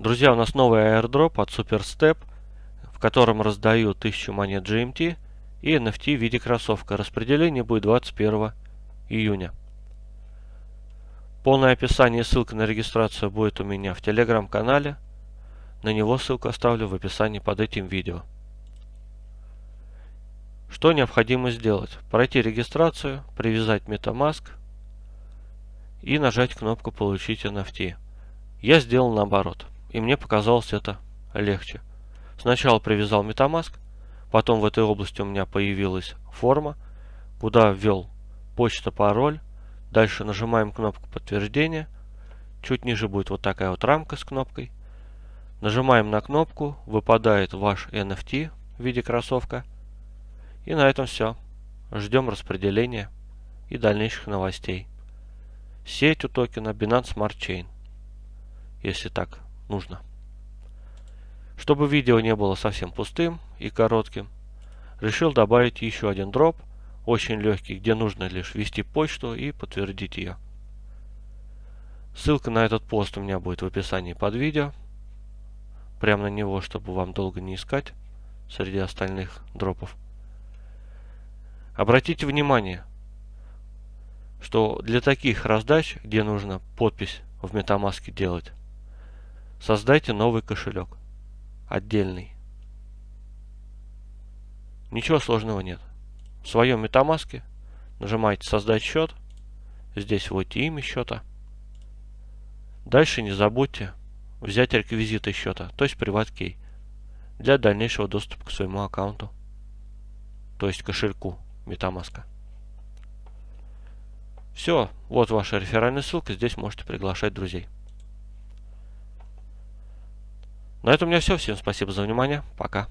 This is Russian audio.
Друзья, у нас новый airdrop от SuperStep, в котором раздаю 1000 монет GMT и NFT в виде кроссовка. Распределение будет 21 июня. Полное описание и ссылка на регистрацию будет у меня в телеграм-канале. На него ссылку оставлю в описании под этим видео. Что необходимо сделать? Пройти регистрацию, привязать MetaMask и нажать кнопку «Получить NFT». Я сделал наоборот, и мне показалось это легче. Сначала привязал MetaMask, потом в этой области у меня появилась форма, куда ввел почта, пароль. Дальше нажимаем кнопку подтверждения. Чуть ниже будет вот такая вот рамка с кнопкой. Нажимаем на кнопку, выпадает ваш NFT в виде кроссовка. И на этом все. Ждем распределения и дальнейших новостей. Сеть у токена Binance Smart Chain. Если так нужно. Чтобы видео не было совсем пустым и коротким, решил добавить еще один дроп, очень легкий, где нужно лишь ввести почту и подтвердить ее. Ссылка на этот пост у меня будет в описании под видео. Прямо на него, чтобы вам долго не искать среди остальных дропов. Обратите внимание, что для таких раздач, где нужно подпись в MetaMask делать, создайте новый кошелек, отдельный. Ничего сложного нет. В своем MetaMask нажимаете «Создать счет», здесь вводите имя счета. Дальше не забудьте взять реквизиты счета, то есть приват-кей, для дальнейшего доступа к своему аккаунту, то есть кошельку. MetaMask. Все, вот ваша реферальная ссылка, здесь можете приглашать друзей. На этом у меня все. Всем спасибо за внимание. Пока.